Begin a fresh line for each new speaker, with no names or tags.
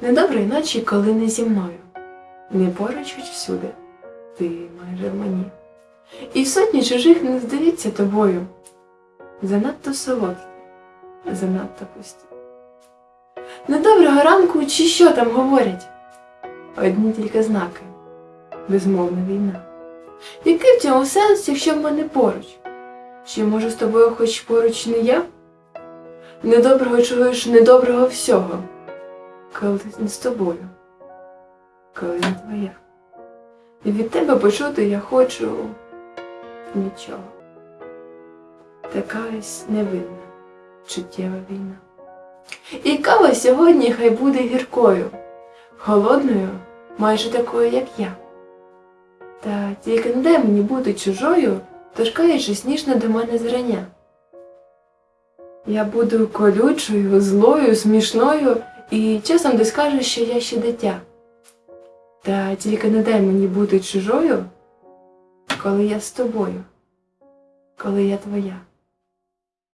Недоброї ночі, коли не зі мною. Не поруч всюди, ти майже в мені. І сотні чужих не здається тобою. Занадто солодкі, занадто пусті. Недоброго ранку чи що там говорять? Одні тільки знаки, безмовна війна. Який в цьому сенс, якщо в мене поруч? Чи може з тобою хоч поруч не я? Недоброго чуєш недоброго всього, коли не з тобою, коли не твоя. І від тебе почути я хочу нічого. Такась невинна, чуттєва війна. І кава сьогодні хай буде гіркою, холодною, майже такою, як я. Та тільки не дай мені бути чужою, торкаючись ніжно до мене зрання. Я буду колючою, злою, смішною і часом десь скажеш, що я ще дитя. Та тільки не дай мені бути чужою, коли я з тобою, коли я твоя.